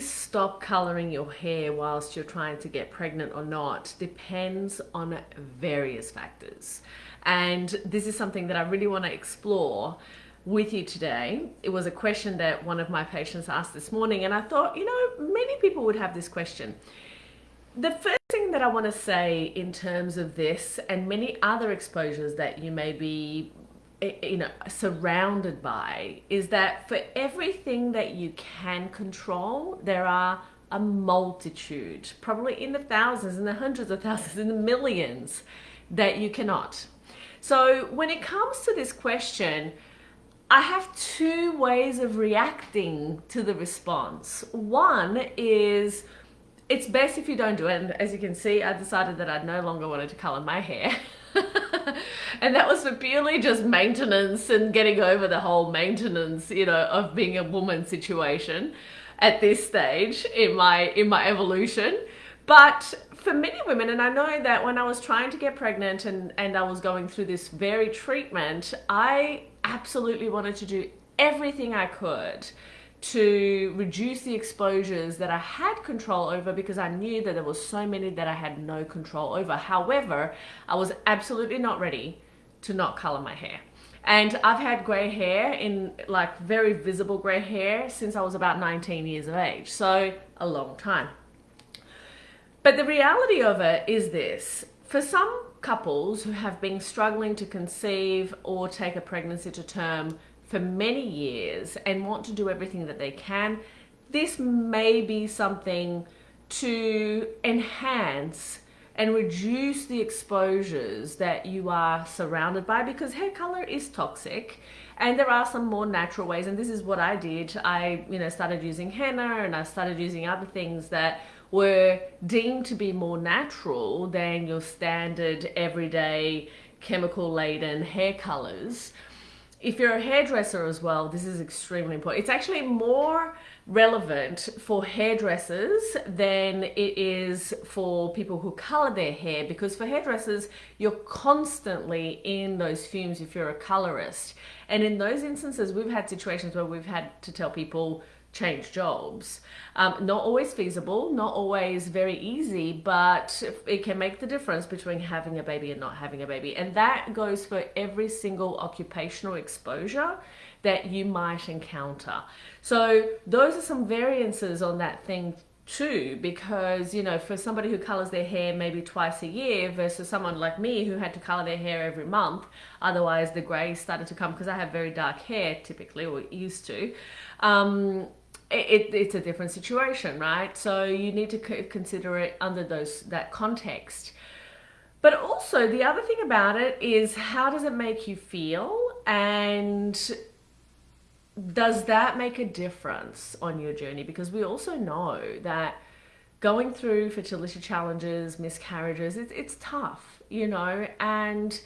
stop coloring your hair whilst you're trying to get pregnant or not depends on various factors. And this is something that I really want to explore with you today. It was a question that one of my patients asked this morning, and I thought, you know, many people would have this question. The first thing that I want to say in terms of this and many other exposures that you may be Eh, eh, you know surrounded by is that for everything that you can control there are a multitude probably in the thousands in the hundreds of thousands in the millions that you cannot. So when it comes to this question I have two ways of reacting to the response. One is it's best if you don't do it. And as you can see I decided that I no longer wanted to color my hair and that was for purely just maintenance and getting over the whole maintenance, you know, of being a woman situation at this stage in my in my evolution. But for many women, and I know that when I was trying to get pregnant and, and I was going through this very treatment, I absolutely wanted to do everything I could to reduce the exposures that I had control over because I knew that there was so many that I had no control over. However, I was absolutely not ready to not color my hair. And I've had gray hair in like very visible gray hair since I was about 19 years of age. So a long time. But the reality of it is this, for some couples who have been struggling to conceive or take a pregnancy to term for many years and want to do everything that they can, this may be something to enhance and reduce the exposures that you are surrounded by because hair color is toxic and there are some more natural ways. And this is what I did. I you know started using henna and I started using other things that were deemed to be more natural than your standard everyday chemical laden hair colors if you're a hairdresser as well, this is extremely important. It's actually more relevant for hairdressers than it is for people who color their hair because for hairdressers, you're constantly in those fumes if you're a colorist. And in those instances, we've had situations where we've had to tell people, change jobs. Um, not always feasible, not always very easy, but it can make the difference between having a baby and not having a baby. And that goes for every single occupational exposure that you might encounter. So those are some variances on that thing too because you know for somebody who colors their hair maybe twice a year versus someone like me who had to color their hair every month otherwise the gray started to come because I have very dark hair typically or used to um, it, it's a different situation, right? So you need to consider it under those that context. But also the other thing about it is how does it make you feel and does that make a difference on your journey? Because we also know that going through fertility challenges, miscarriages, it, it's tough, you know, and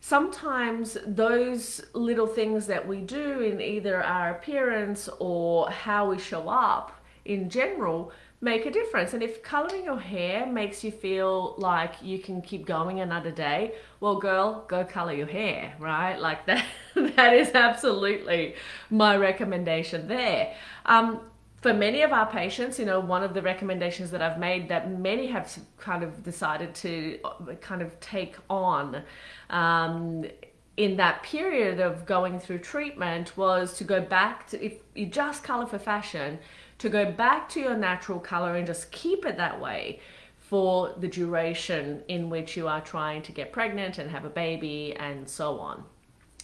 sometimes those little things that we do in either our appearance or how we show up in general make a difference. And if coloring your hair makes you feel like you can keep going another day, well, girl, go color your hair, right? Like that, that is absolutely my recommendation there. Um, for many of our patients, you know, one of the recommendations that I've made that many have kind of decided to uh, kind of take on um, in that period of going through treatment was to go back to, if you just color for fashion, to go back to your natural color and just keep it that way for the duration in which you are trying to get pregnant and have a baby and so on.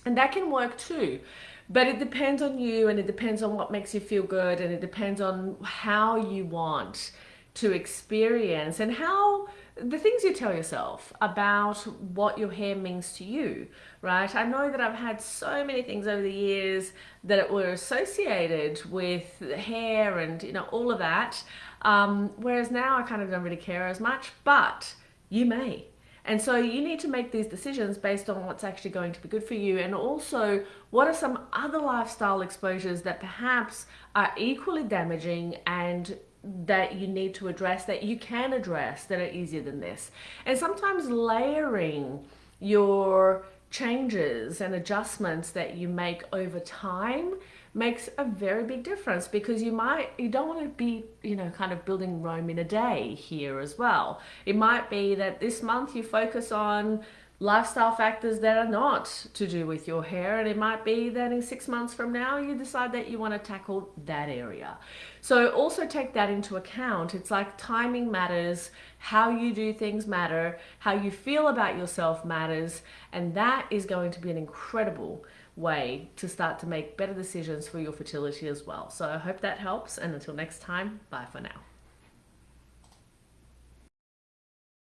And that can work too. But it depends on you and it depends on what makes you feel good and it depends on how you want to experience and how the things you tell yourself about what your hair means to you, right? I know that I've had so many things over the years that were associated with hair and, you know, all of that. Um, whereas now I kind of don't really care as much, but you may. And so you need to make these decisions based on what's actually going to be good for you and also what are some other lifestyle exposures that perhaps are equally damaging and that you need to address that you can address that are easier than this. And sometimes layering your changes and adjustments that you make over time makes a very big difference because you might you don't want to be you know kind of building Rome in a day here as well. It might be that this month you focus on lifestyle factors that are not to do with your hair and it might be that in six months from now you decide that you want to tackle that area. So also take that into account. It's like timing matters how you do things matter how you feel about yourself matters and that is going to be an incredible way to start to make better decisions for your fertility as well. So i hope that helps and until next time bye for now